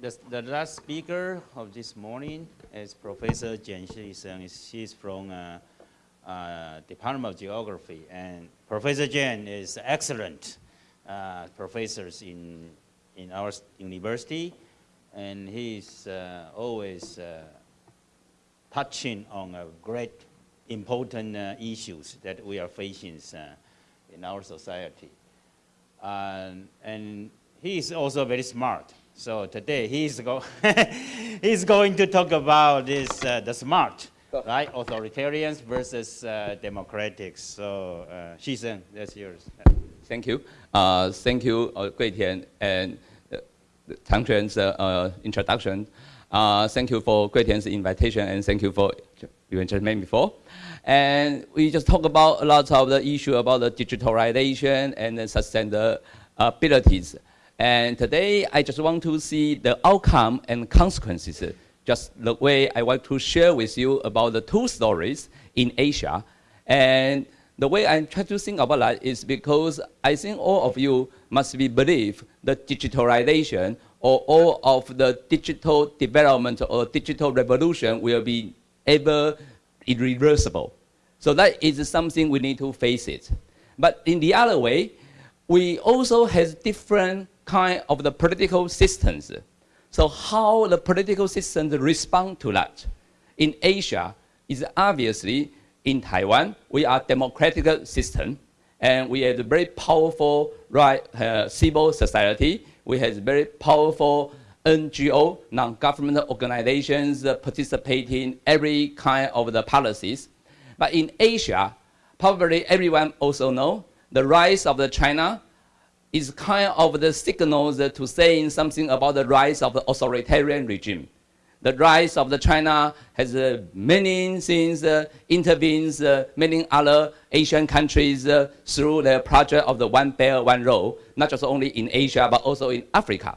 the, the last speaker of this morning is Professor Jian Shisheng. She's from uh, uh, Department of Geography. And Professor Jian is excellent uh, professors in, in our university. And he's uh, always uh, touching on a great important uh, issues that we are facing in our society. and he is also very smart. So today he's, go he's going to talk about this, uh, the smart, right? Authoritarians versus uh, democratics. So uh, Shisheng, that's yours. Thank you. Uh, thank you, uh, Gui Tian and uh, Tang Quan's uh, introduction. Uh, thank you for Gui Tian's invitation and thank you for you just made before. And we just talk about a lot of the issue about the digitalization and the sustainabilities. And today, I just want to see the outcome and consequences, just the way I want to share with you about the two stories in Asia. And the way I try to think about that is because I think all of you must be believe the digitalization or all of the digital development or digital revolution will be ever irreversible. So that is something we need to face it. But in the other way, we also have different kind of the political systems. So how the political systems respond to that? In Asia, is obviously in Taiwan, we are democratic system, and we have a very powerful right, uh, civil society. We have very powerful NGO, non-government organizations uh, participating every kind of the policies. But in Asia, probably everyone also know the rise of the China is kind of the signals to saying something about the rise of the authoritarian regime. The rise of the China has uh, many things uh, intervenes uh, many other Asian countries uh, through the project of the One Belt, One Road, not just only in Asia, but also in Africa.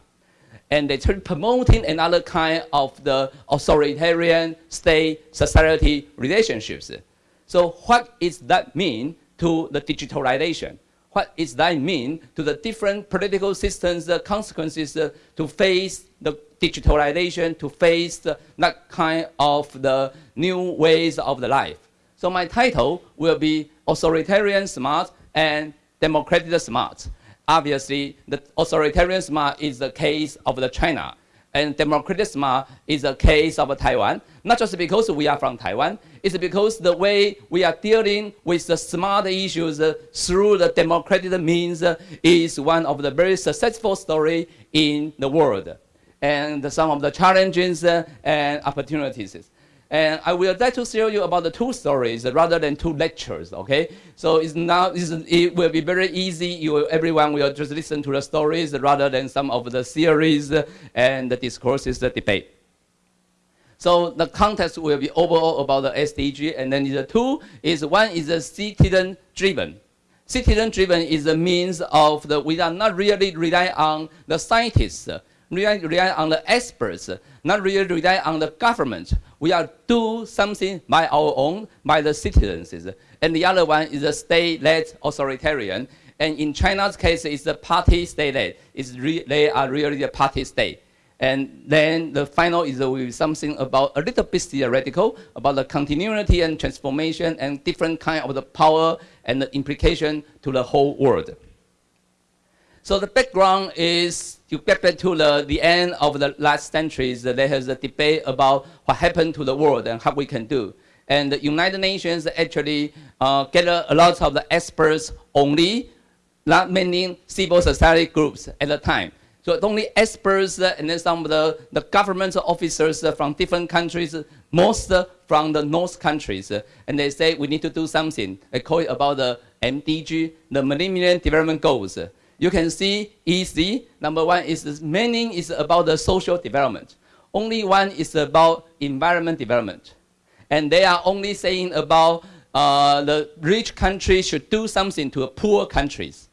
And they are promoting another kind of the authoritarian state society relationships. So what does that mean to the digitalization? What does that mean to the different political systems, the consequences uh, to face the digitalization, to face the, that kind of the new ways of the life. So my title will be Authoritarian Smart and Democratic Smart. Obviously, the authoritarian smart is the case of the China and democratic smart is the case of Taiwan, not just because we are from Taiwan, it's because the way we are dealing with the smart issues uh, through the democratic means uh, is one of the very successful story in the world. And some of the challenges uh, and opportunities. And I will like to show you about the two stories rather than two lectures, okay? So it's now, it's, it will be very easy. You everyone will just listen to the stories rather than some of the theories and the discourses, the debate. So the context will be overall about the SDG, and then the two is one is the citizen-driven. Citizen-driven is the means of the, we are not really relying on the scientists, rely, rely on the experts, not really rely on the government. We are do something by our own, by the citizens. And the other one is the state-led authoritarian. And in China's case, it's the party state-led. they are really the party state. And then the final is uh, something about a little bit theoretical about the continuity and transformation and different kind of the power and the implication to the whole world. So the background is to get back to the, the end of the last centuries, there has a debate about what happened to the world and how we can do. And the United Nations actually uh, gather a lot of the experts only, not many civil society groups at the time. So only experts and then some of the, the government officers from different countries, most from the North countries. And they say we need to do something. They call it about the MDG, the Millennium Development Goals you can see easy. Number one is meaning is about the social development. Only one is about environment development. And they are only saying about uh, the rich countries should do something to poor countries.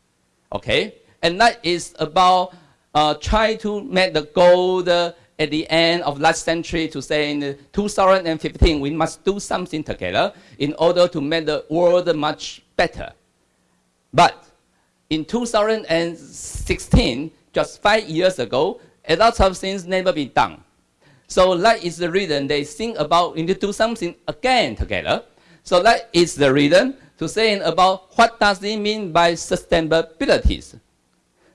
Okay? And that is about uh, try to make the goal at the end of last century to say in 2015 we must do something together in order to make the world much better. But in 2016, just five years ago, a lot of things never been done. So that is the reason they think about need to do something again together. So that is the reason to saying about what does it mean by sustainability.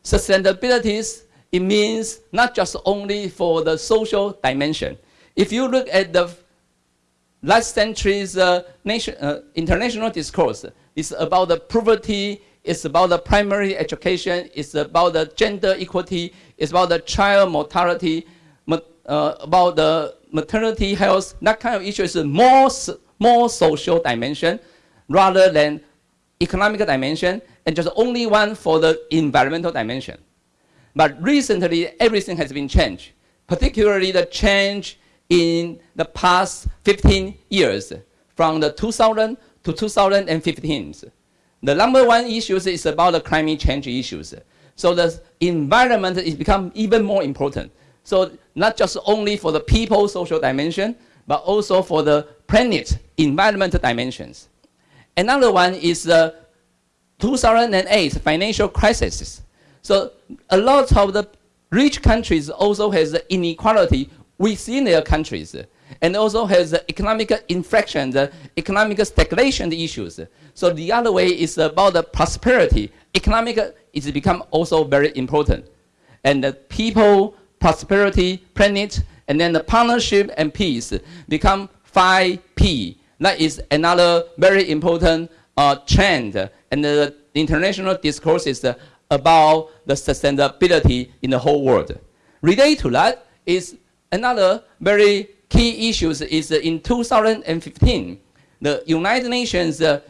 Sustainability, it means not just only for the social dimension. If you look at the last century's uh, nation, uh, international discourse, it's about the poverty, it's about the primary education, it's about the gender equality, it's about the child mortality, uh, about the maternity health, that kind of issue is more, more social dimension rather than economic dimension and just only one for the environmental dimension. But recently, everything has been changed, particularly the change in the past 15 years, from the 2000 to 2015. The number one issue is about the climate change issues. So the environment is become even more important. So not just only for the people social dimension, but also for the planet environmental dimensions. Another one is the 2008 financial crisis. So a lot of the rich countries also has inequality within their countries and also has economic inflection, the economic stagnation issues. So the other way is about the prosperity. Economic is become also very important. And the people, prosperity, planet, and then the partnership and peace become 5P. That is another very important uh, trend. And the international discourse is uh, about the sustainability in the whole world. Related to that is another very key issues is in 2015, the United Nations uh,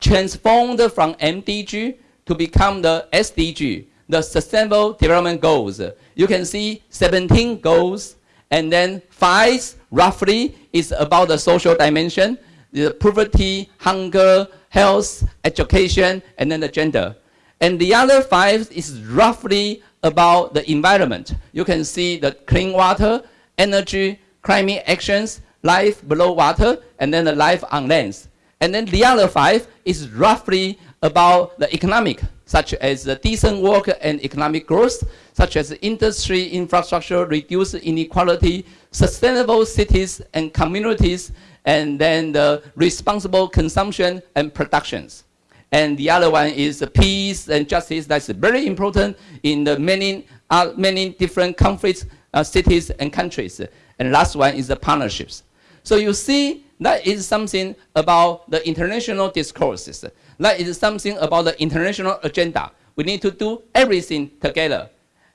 transformed from MDG to become the SDG, the Sustainable Development Goals. You can see 17 goals, and then five roughly is about the social dimension, the poverty, hunger, health, education, and then the gender. And the other five is roughly about the environment. You can see the clean water, energy, climate actions, life below water, and then the life on land. And then the other five is roughly about the economic, such as the decent work and economic growth, such as industry infrastructure, reduce inequality, sustainable cities and communities, and then the responsible consumption and productions. And the other one is peace and justice. That's very important in the many, uh, many different conflicts, uh, cities and countries. And last one is the partnerships. So you see, that is something about the international discourses. That is something about the international agenda. We need to do everything together.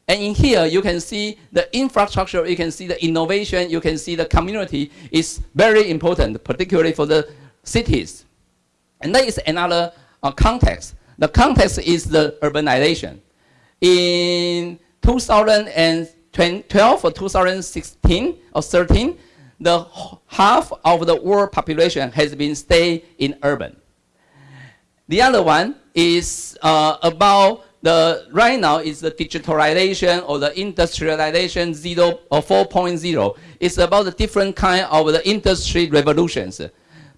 And in here, you can see the infrastructure, you can see the innovation, you can see the community is very important, particularly for the cities. And that is another uh, context. The context is the urbanization. In 2012 or 2016 or 13, the half of the world population has been stay in urban. The other one is uh, about the right now is the digitalization or the industrialization 0 or 4.0. It's about the different kind of the industry revolutions.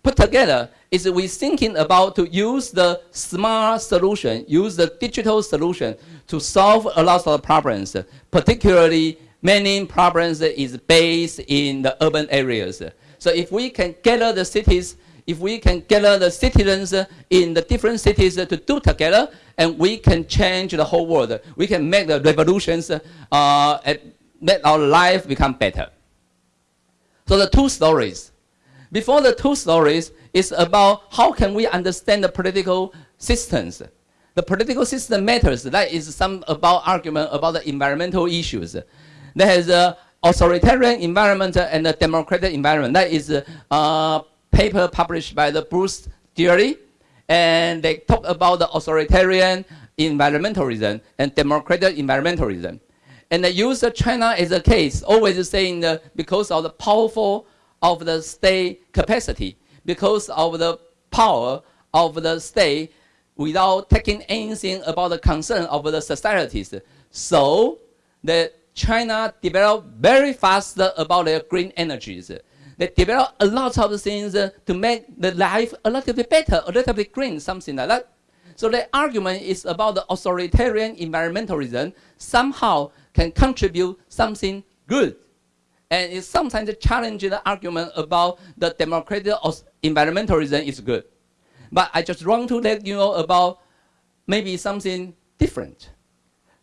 Put together is we're thinking about to use the smart solution, use the digital solution to solve a lot of problems, particularly many problems is based in the urban areas. So if we can gather the cities, if we can gather the citizens in the different cities to do together, and we can change the whole world. We can make the revolutions, uh, make our life become better. So the two stories. Before the two stories is about how can we understand the political systems the political system matters. That is some about argument about the environmental issues. There is a authoritarian environment and a democratic environment. That is a paper published by the Bruce Gilley, and they talk about the authoritarian environmentalism and democratic environmentalism. And they use China as a case, always saying that because of the powerful of the state capacity, because of the power of the state, without taking anything about the concern of the societies. So the China developed very fast about their green energies. They developed a lot of things to make the life a little bit better, a little bit green, something like that. So the argument is about the authoritarian environmentalism. Somehow can contribute something good. And it sometimes challenges the argument about the democratic environmentalism is good. But I just want to let you know about maybe something different.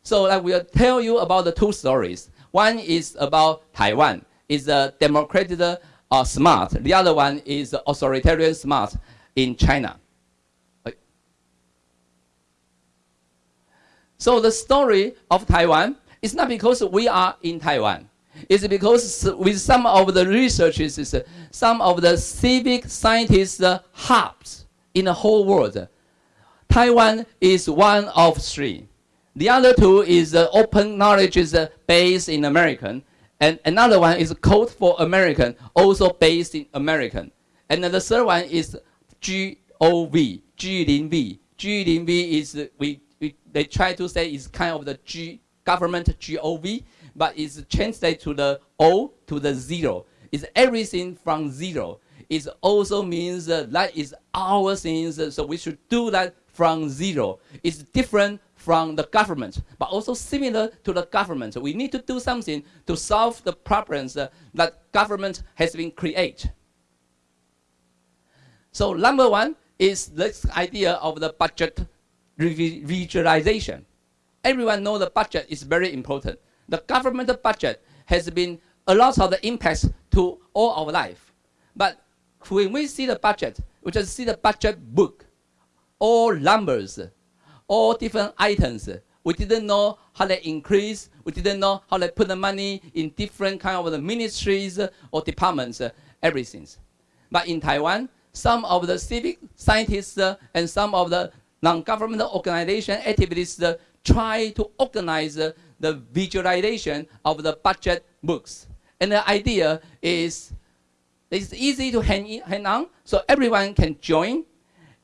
So I will tell you about the two stories. One is about Taiwan. It's a democratic uh, smart. The other one is authoritarian smart in China. So the story of Taiwan is not because we are in Taiwan. It's because with some of the researchers, some of the civic scientists hubs in the whole world, Taiwan is one of three. The other two is uh, open knowledge is uh, based in American, and another one is code for American, also based in American. And the third one is GOV, G0V. G0V is, uh, we, we, they try to say is kind of the G, government GOV, but it's translated to the O to the zero. It's everything from zero. It also means that is our things, so we should do that from zero. It's different from the government, but also similar to the government. We need to do something to solve the problems uh, that government has been created. So number one is this idea of the budget visualization. Everyone knows the budget is very important. The government budget has been a lot of the impacts to all our life. But when we see the budget, we just see the budget book, all numbers, all different items. We didn't know how they increase. We didn't know how they put the money in different kind of the ministries or departments, everything. But in Taiwan, some of the civic scientists uh, and some of the non-government organization activities uh, try to organize uh, the visualization of the budget books. And the idea is it's easy to hand, in, hand on, so everyone can join,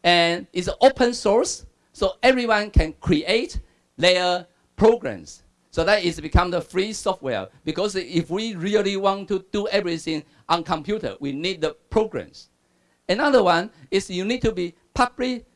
and it's open source, so everyone can create their programs. So that is become the free software, because if we really want to do everything on computer, we need the programs. Another one is you need to be public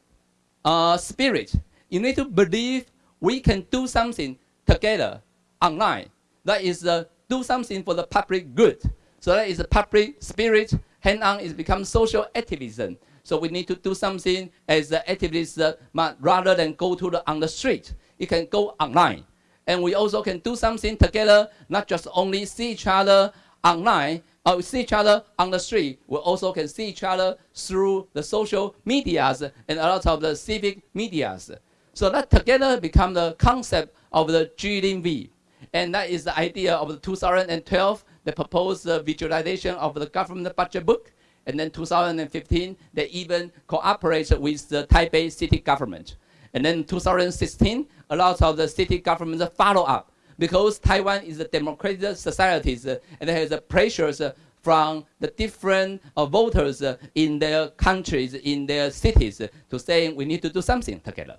uh, spirit. You need to believe we can do something together online. That is uh, do something for the public good. So that is the public spirit. Hand-on is become social activism. So we need to do something as the activists, uh, rather than go to the, on the street. You can go online. And we also can do something together, not just only see each other online, or uh, see each other on the street. We also can see each other through the social medias and a lot of the civic medias. So that together become the concept of the G0V. And that is the idea of the 2012, the proposed uh, visualization of the government budget book. And then 2015, they even cooperate with the Taipei city government. And then 2016, a lot of the city governments follow up because Taiwan is a democratic society uh, and is pressures uh, from the different uh, voters in their countries, in their cities, to saying we need to do something together.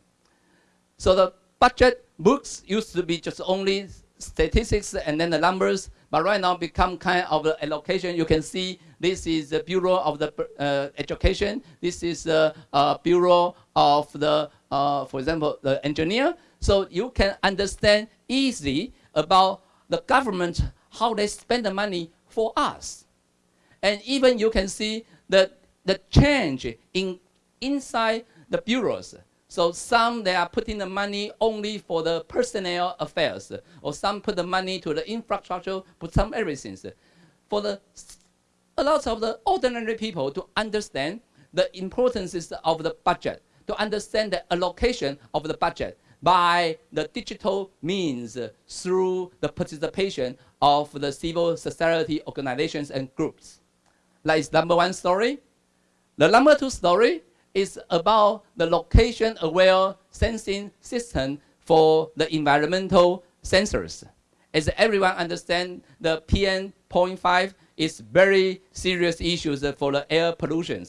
So the budget books used to be just only statistics and then the numbers, but right now become kind of the allocation. You can see this is the Bureau of the uh, Education. This is the uh, Bureau of the, uh, for example, the engineer. So you can understand easily about the government, how they spend the money for us. And even you can see the, the change in inside the bureaus. So some they are putting the money only for the personnel affairs, or some put the money to the infrastructure, put some everything. For the a lot of the ordinary people to understand the importance of the budget, to understand the allocation of the budget by the digital means through the participation of the civil society organizations and groups. That is number one story. The number two story is about the location-aware sensing system for the environmental sensors. As everyone understands, the PM.5 is very serious issues for the air pollution.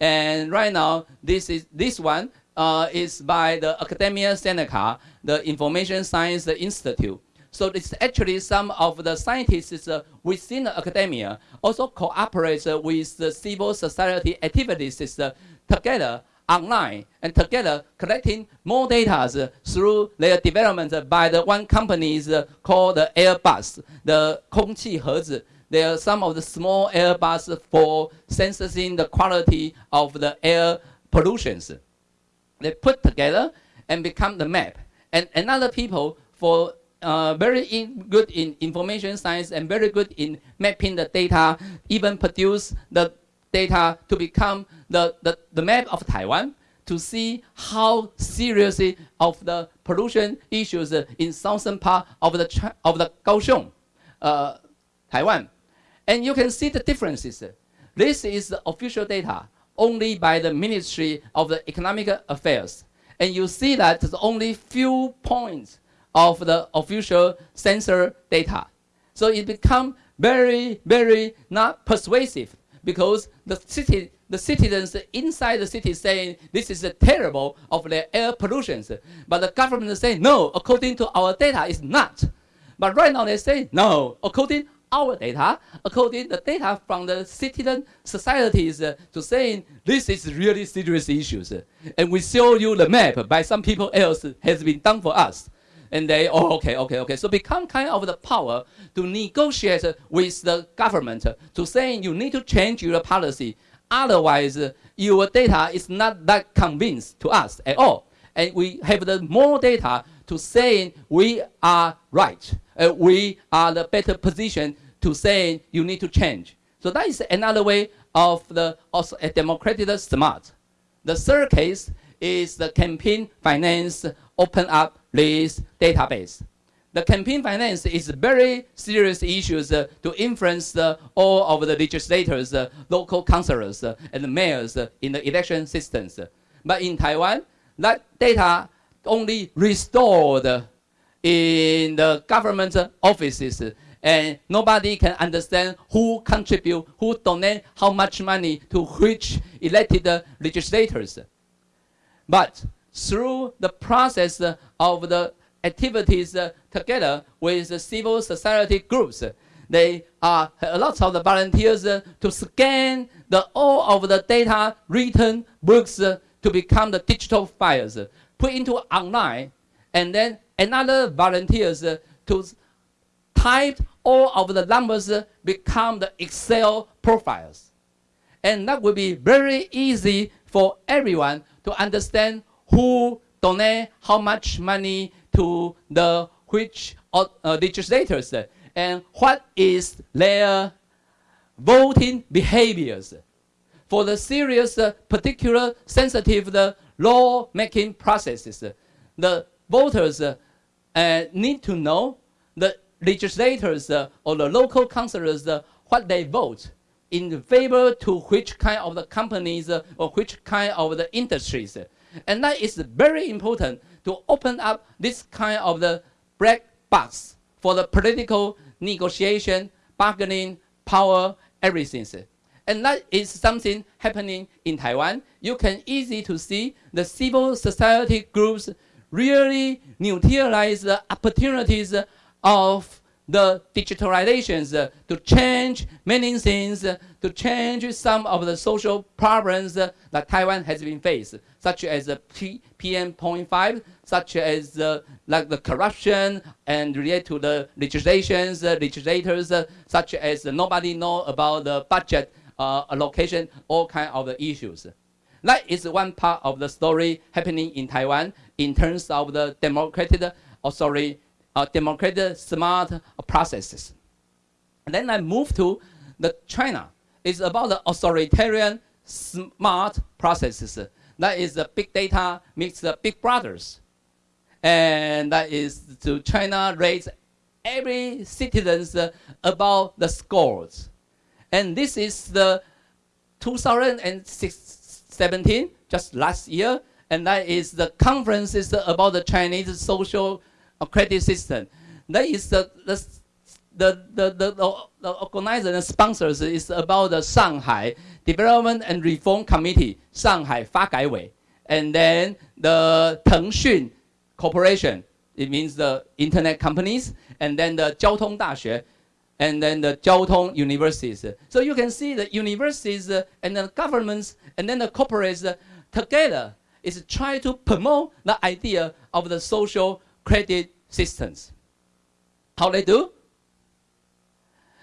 And right now, this is this one uh, is by the Academia Sinica, the Information Science Institute. So it's actually some of the scientists uh, within the academia also cooperate uh, with the civil society activities uh, together online and together collecting more data through their development by the one company called called AirBox, the 空气盒子 there are some of the small AirBox for sensing the quality of the air pollutants. They put together and become the map. And another people for uh, very in, good in information science and very good in mapping the data, even produce the data to become the, the, the map of Taiwan to see how seriously of the pollution issues in southern part of the, of the Kaohsiung, uh, Taiwan. And you can see the differences. This is the official data only by the Ministry of the Economic Affairs. And you see that there's only few points of the official sensor data. So it become very, very not persuasive because the city, the citizens inside the city saying this is terrible of the air pollution. But the government say no, according to our data, it's not. But right now they say no, according our data, according the data from the citizen societies uh, to saying this is really serious issues. And we show you the map by some people else has been done for us and they, oh, okay, okay, okay. So become kind of the power to negotiate with the government to saying you need to change your policy. Otherwise, your data is not that convinced to us at all. And we have the more data to saying we are right. Uh, we are the better position to saying you need to change. So that is another way of the also a democratic smart. The third case is the campaign finance open up this database. The campaign finance is very serious issues uh, to influence uh, all of the legislators, uh, local councillors, and mayors in the election systems. But in Taiwan, that data only restored in the government offices and nobody can understand who contribute, who donate how much money to which elected legislators. But through the process of the activities together with the civil society groups, they are a lot of the volunteers to scan the all of the data written books to become the digital files, put into online, and then another volunteers to type all of the numbers become the Excel profiles. And that will be very easy for everyone to understand who donate how much money to the which uh, legislators and what is their voting behaviors for the serious uh, particular sensitive the law making processes the voters uh, need to know the legislators uh, or the local councillors uh, what they vote in favor to which kind of the companies uh, or which kind of the industries. And that is very important to open up this kind of the black box for the political negotiation, bargaining, power, everything. And that is something happening in Taiwan. You can easily to see the civil society groups really neutralize the opportunities of the digitalizations uh, to change many things, uh, to change some of the social problems uh, that Taiwan has been faced, such as the P PM.5, such as like the corruption and related to the legislations, legislators, uh, such as nobody know about the budget uh, allocation, all kind of the issues. That is one part of the story happening in Taiwan in terms of the democratic, oh, sorry, uh, democratic smart processes. And then I move to the China. It's about the authoritarian smart processes. That is the big data meets the big brothers. And that is to China raise every citizens about the scores. And this is the 2017, just last year, and that is the conferences about the Chinese social credit system. That is the, the, the, the, the, the organizer and sponsors is about the Shanghai Development and Reform Committee, Shanghai Fagaiwei, and then the Tengxun Corporation, it means the internet companies, and then the Jiao Tong Daxue, and then the Jiao Tong universities. So you can see the universities uh, and the governments and then the corporates uh, together is trying to promote the idea of the social credit systems. How they do?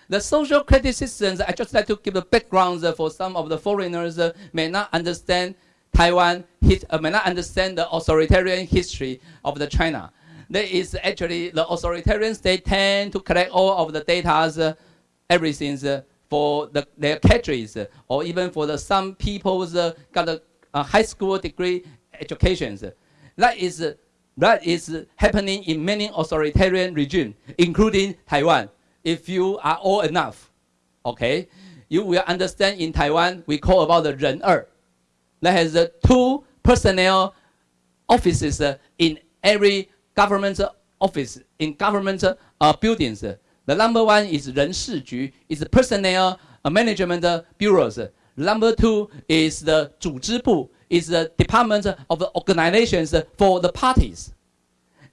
The social systems, I just like to give the background uh, for some of the foreigners uh, may not understand Taiwan, uh, may not understand the authoritarian history of the China. There is actually the authoritarian state tend to collect all of the data, everything for the, their countries or even for the some people's uh, got a, a high school degree educations. That is that is happening in many authoritarian regimes, including Taiwan If you are old enough, okay, you will understand in Taiwan we call about the 人二 that has uh, two personnel offices uh, in every government office, in government uh, buildings. The number one is 人事局, is the personnel uh, management bureaus. Number two is the 组织部, is the department of the organizations for the parties.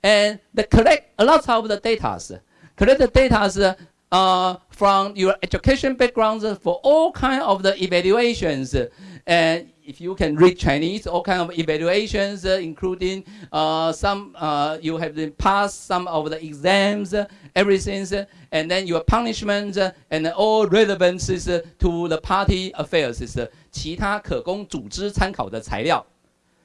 And they collect a lot of the data. Collect the data uh, from your education backgrounds for all kind of the evaluations. And if you can read Chinese, all kind of evaluations, uh, including uh, some uh, you have to pass some of the exams, uh, everything, uh, and then your punishment uh, and all relevances to the party affairs is 其他可供组织参考的材料.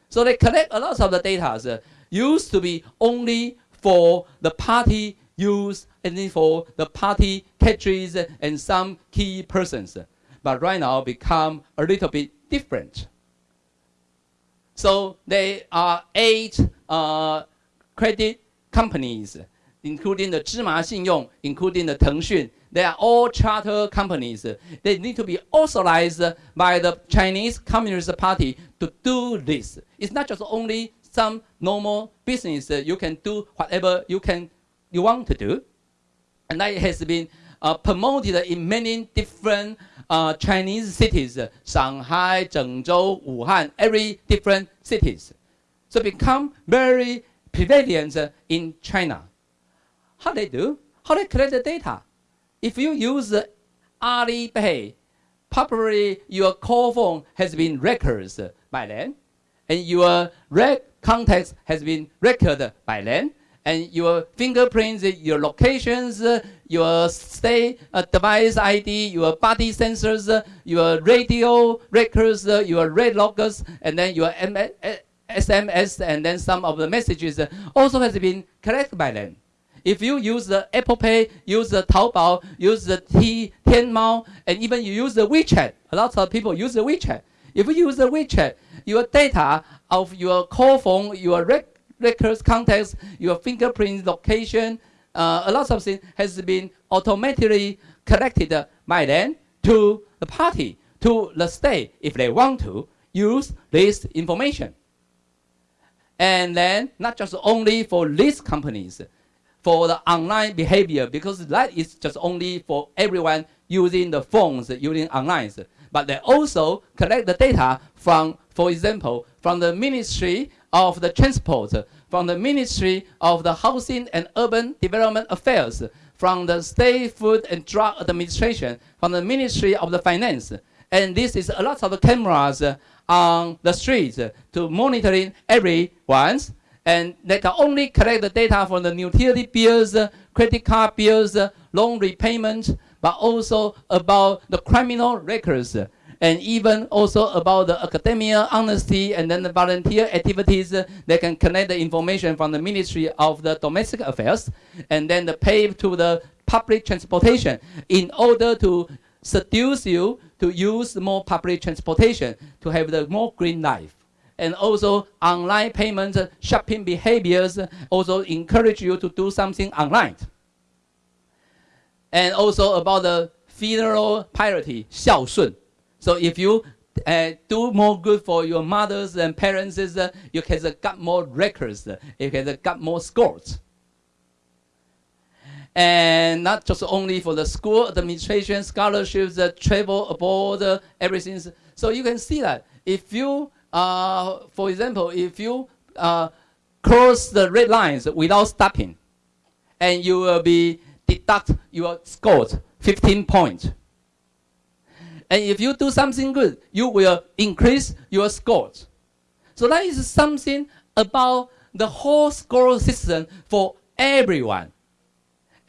So they collect a lot of the data. used to be only for the party use it for the party cadres and some key persons. But right now become a little bit different. So there are eight uh, credit companies, including the Zhima Xinyong, including the Tengxun. They are all charter companies. They need to be authorized by the Chinese Communist Party to do this. It's not just only some normal business. You can do whatever you can you want to do. And that has been uh, promoted in many different uh, Chinese cities, Shanghai, Zhengzhou, Wuhan, every different cities. So become very prevalent in China. How they do? How they collect the data? If you use Alipay, probably your call phone has been records by then, and your rec contacts has been recorded by then, and your fingerprints, your locations, your stay uh, device ID, your body sensors, uh, your radio records, uh, your red loggers, and then your SMS, and then some of the messages also has been collected by them. If you use the Apple Pay, use the Taobao, use the T, Tianmao, and even you use the WeChat, a lot of people use the WeChat. If you use the WeChat, your data of your call phone, your records, contacts, your fingerprint location, uh, a lot of things has been automatically collected by them to the party, to the state, if they want to use this information. And then not just only for these companies, for the online behavior, because that is just only for everyone using the phones, using online. But they also collect the data from, for example, from the Ministry of the Transport, from the Ministry of the Housing and Urban Development Affairs, from the State Food and Drug Administration, from the Ministry of the Finance. And this is a lot of cameras on the streets to monitoring everyone's and they can only collect the data from the utility bills, credit card bills, loan repayment, but also about the criminal records and even also about the academia honesty and then the volunteer activities. Uh, they can connect the information from the Ministry of the Domestic Affairs and then the pay to the public transportation in order to seduce you to use more public transportation to have the more green life. And also online payment shopping behaviors also encourage you to do something online. And also about the filial piety, 孝顺. So if you uh, do more good for your mothers and parents, uh, you can uh, get more records, you can get more scores. And not just only for the school administration, scholarships, uh, travel abroad, uh, everything. So you can see that if you, uh, for example, if you cross the red lines without stopping, and you will be deduct your scores 15 points. And if you do something good, you will increase your scores. So that is something about the whole score system for everyone.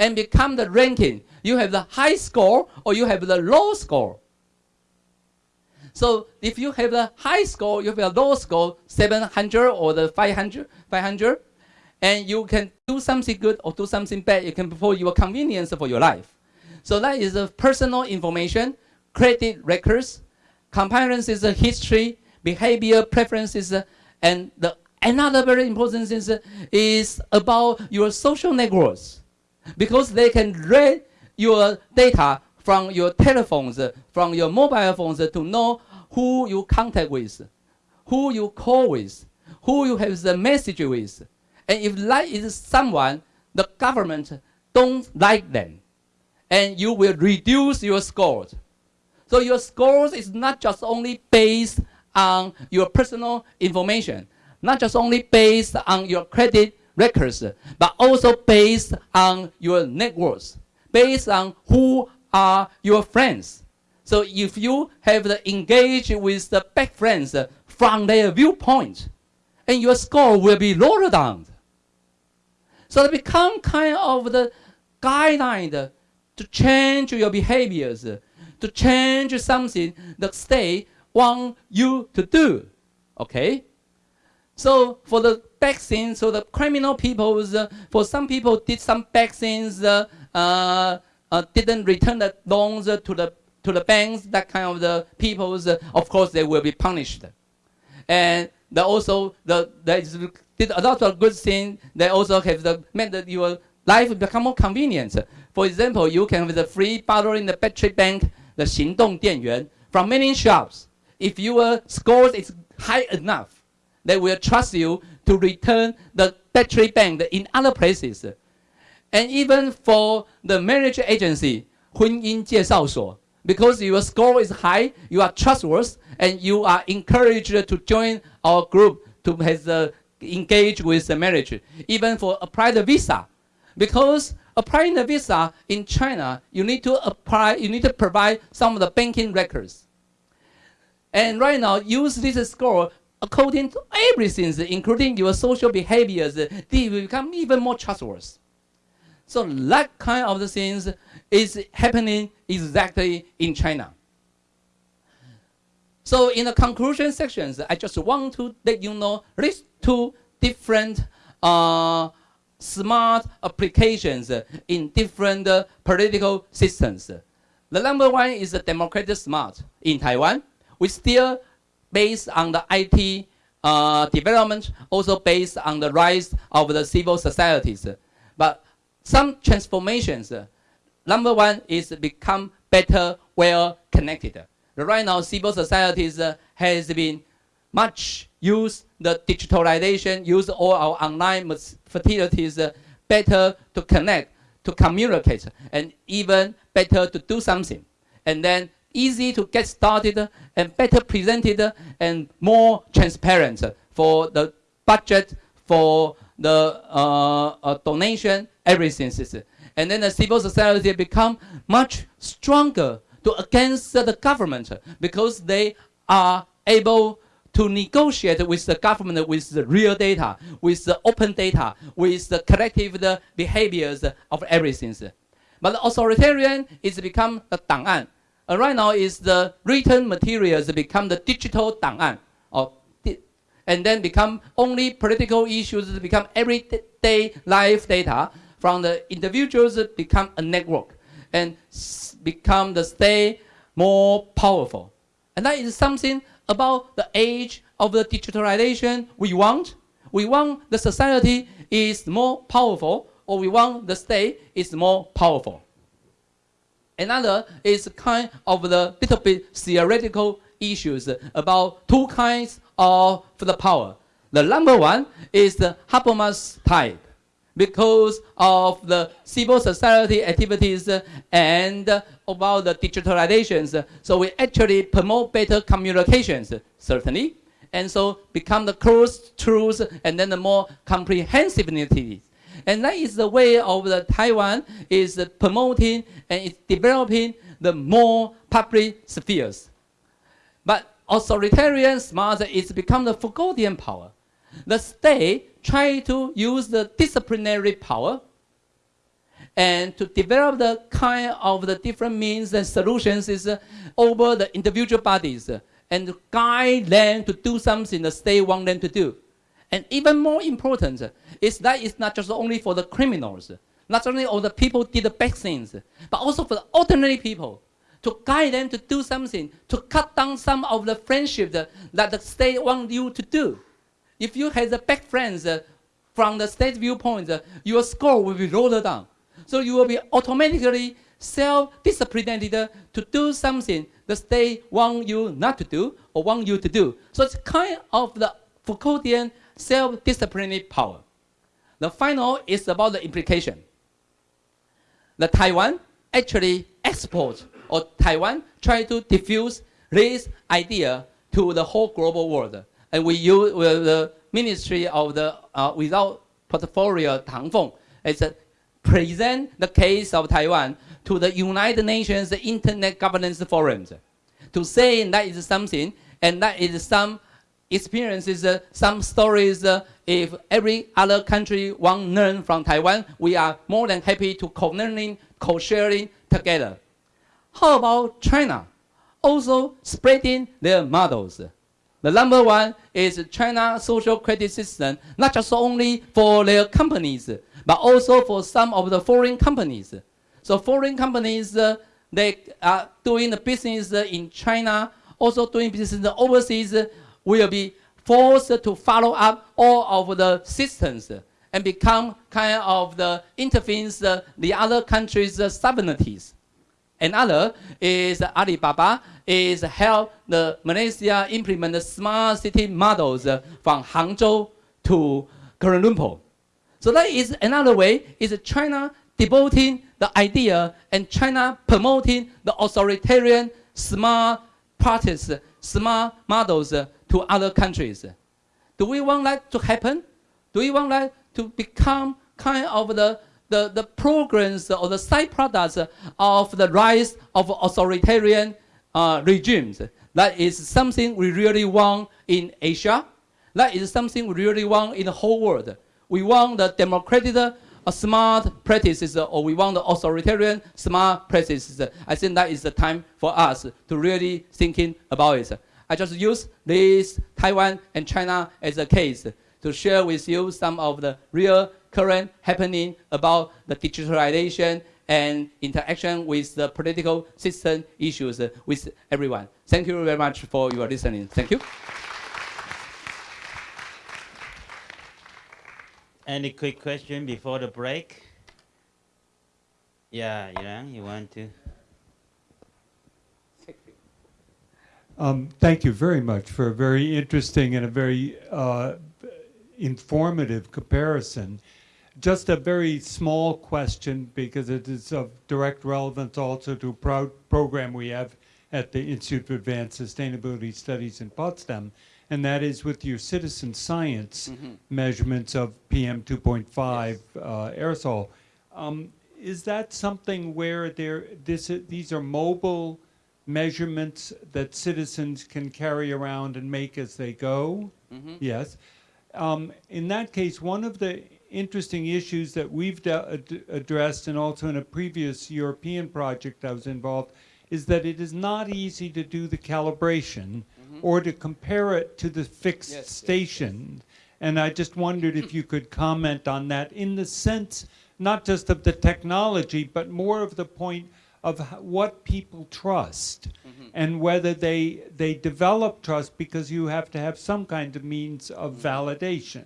And become the ranking. You have the high score or you have the low score. So if you have the high score, you have a low score, 700 or the 500, 500, and you can do something good or do something bad, you can for your convenience for your life. So that is the personal information, credit records, comparisons, history, behavior preferences, and the another very important thing is, is about your social networks, because they can read your data from your telephones, from your mobile phones to know who you contact with, who you call with, who you have the message with. And if that is someone, the government don't like them, and you will reduce your scores. So your scores is not just only based on your personal information, not just only based on your credit records, but also based on your networks, based on who are your friends. So if you have engaged with the back friends from their viewpoint, and your score will be lowered down. So it become kind of the guideline to change your behaviors, to change something the state want you to do. Okay? So for the bad things, so the criminal people, uh, for some people did some bad things, uh, uh, uh didn't return the loans to the to the banks, that kind of the people, uh, of course, they will be punished. And they also the they did a lot of good things. They also have the made that your life become more convenient. For example, you can have the free borrowing the battery bank, the 行动电源 from many shops. If your score is high enough, they will trust you to return the battery bank in other places. And even for the marriage agency, 婚姻介绍所, because your score is high, you are trustworthy, and you are encouraged to join our group to has, uh, engage with the marriage, even for apply the visa. Because applying the visa in China, you need to apply, you need to provide some of the banking records. And right now, use this score according to everything, including your social behaviors, they will become even more trustworthy. So that kind of the things is happening exactly in China. So in the conclusion sections, I just want to let you know these two different uh, smart applications in different uh, political systems. The number one is the democratic smart in Taiwan we still based on the IT uh, development, also based on the rise of the civil societies. But some transformations, number one is become better, well connected. Right now, civil societies uh, has been much use the digitalization, use all our online facilities uh, better to connect, to communicate, and even better to do something. And then easy to get started and better presented and more transparent for the budget, for the uh, uh, donation, everything. And then the civil society become much stronger to against the government because they are able to negotiate with the government with the real data, with the open data, with the collective the behaviors of everything. But authoritarian is become the Dang'an. And right now is the written materials become the digital Dang'an. Di and then become only political issues become everyday life data from the individuals become a network and become the state more powerful. And that is something about the age of the digitalization we want. We want the society is more powerful or we want the state is more powerful. Another is kind of the little bit theoretical issues about two kinds of the power. The number one is the Habermas type because of the civil society activities and about the digitalizations. So we actually promote better communications, certainly, and so become the close truth and then the more comprehensiveness and that is the way of the Taiwan is promoting and is developing the more public spheres. But authoritarian smart is become the Foucauldian power. The state try to use the disciplinary power and to develop the kind of the different means and solutions is uh, over the individual bodies uh, and guide them to do something the state want them to do. And even more important uh, is that it's not just only for the criminals, not only all the people did the bad things, but also for the ordinary people to guide them to do something, to cut down some of the friendship that, that the state want you to do. If you have the bad friends uh, from the state viewpoint, uh, your score will be rolled down. So you will be automatically self-disciplined to do something the state want you not to do or want you to do. So it's kind of the Foucauldian self-disciplinary power. The final is about the implication. The Taiwan actually exports or Taiwan try to diffuse this idea to the whole global world. And we use with the Ministry of the uh, Without Portfolio Tang Feng, is present the case of Taiwan to the United Nations Internet Governance Forums to say that is something and that is some experiences, uh, some stories. Uh, if every other country want learn from Taiwan, we are more than happy to co-learning, co-sharing together. How about China? Also spreading their models. The number one is China social credit system, not just only for their companies, but also for some of the foreign companies. So foreign companies, uh, they are doing the business in China, also doing business overseas, will be forced to follow up all of the systems and become kind of the intervenes uh, the other countries' uh, sovereignties. Another is Alibaba is help the Malaysia implement the smart city models from Hangzhou to Kuala Lumpur. So that is another way, is China devoting the idea and China promoting the authoritarian smart practice, smart models to other countries. Do we want that to happen? Do we want that to become kind of the, the, the programs or the side products of the rise of authoritarian uh, regimes? That is something we really want in Asia. That is something we really want in the whole world we want the democratic uh, smart practices uh, or we want the authoritarian smart practices. I think that is the time for us to really thinking about it. I just use this Taiwan and China as a case to share with you some of the real current happening about the digitalization and interaction with the political system issues with everyone. Thank you very much for your listening. Thank you. Any quick question before the break? Yeah, Yang, you want to? Um, thank you very much for a very interesting and a very uh, informative comparison. Just a very small question because it is of direct relevance also to a pro program we have at the Institute for Advanced Sustainability Studies in Potsdam and that is with your citizen science mm -hmm. measurements of PM 2.5 yes. uh, aerosol. Um, is that something where there this these are mobile measurements that citizens can carry around and make as they go? Mm -hmm. Yes. Um, in that case, one of the interesting issues that we've ad addressed and also in a previous European project I was involved is that it is not easy to do the calibration -hmm. or to compare it to the fixed yes, station. Yes, yes. And I just wondered if you could comment on that in the sense not just of the technology, but more of the point of what people trust mm -hmm. and whether they they develop trust because you have to have some kind of means of mm -hmm. validation.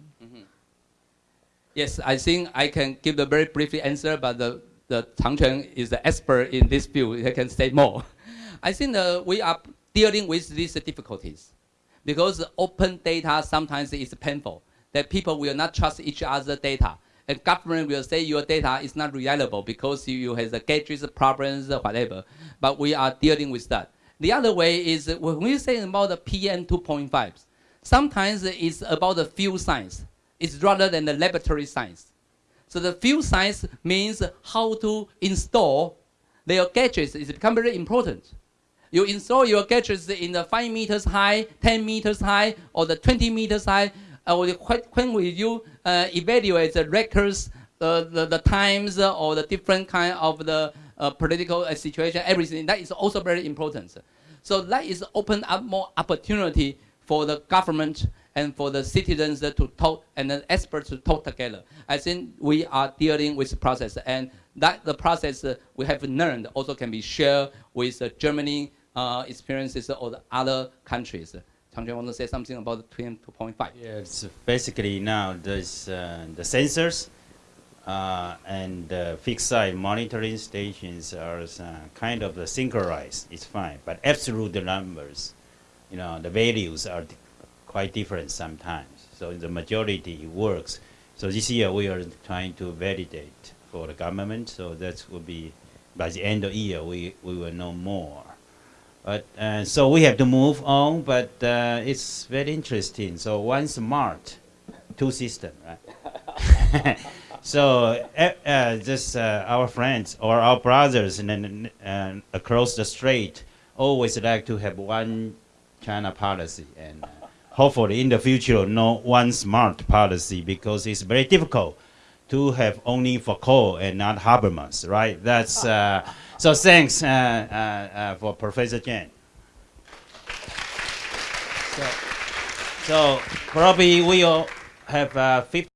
Yes, I think I can give the very brief answer, but the the Chang is the expert in this field. He can say more. I think uh, we are dealing with these difficulties. Because open data sometimes is painful, that people will not trust each other's data. And government will say your data is not reliable because you, you have the gadgets problems, whatever. But we are dealing with that. The other way is when we say about the PM 2.5, sometimes it's about the field science. It's rather than the laboratory science. So the field science means how to install their gadgets is become very important. You install your gadgets in the 5 meters high, 10 meters high, or the 20 meters high. When when will you uh, evaluate the records, uh, the, the times, uh, or the different kind of the uh, political uh, situation, everything, that is also very important. So that is open up more opportunity for the government and for the citizens to talk and the experts to talk together. I think we are dealing with process and that the process uh, we have learned also can be shared with uh, Germany uh, experiences or the other countries. Changquan want to say something about the PM 2.5? Yeah, it's basically now there's uh, the sensors uh, and fixed site monitoring stations are uh, kind of synchronized. It's fine, but absolute numbers, you know, the values are quite different sometimes. So the majority works. So this year we are trying to validate for the government. So that will be by the end of the year we, we will know more. But uh, so we have to move on, but uh, it's very interesting. So one smart, two system, right? so uh, uh, just uh, our friends or our brothers and uh, across the strait always like to have one China policy, and hopefully in the future no one smart policy because it's very difficult to have only Foucault and not Habermas, right? That's uh, so. Thanks uh, uh, uh, for Professor Chen. So, so probably we'll have uh, 50.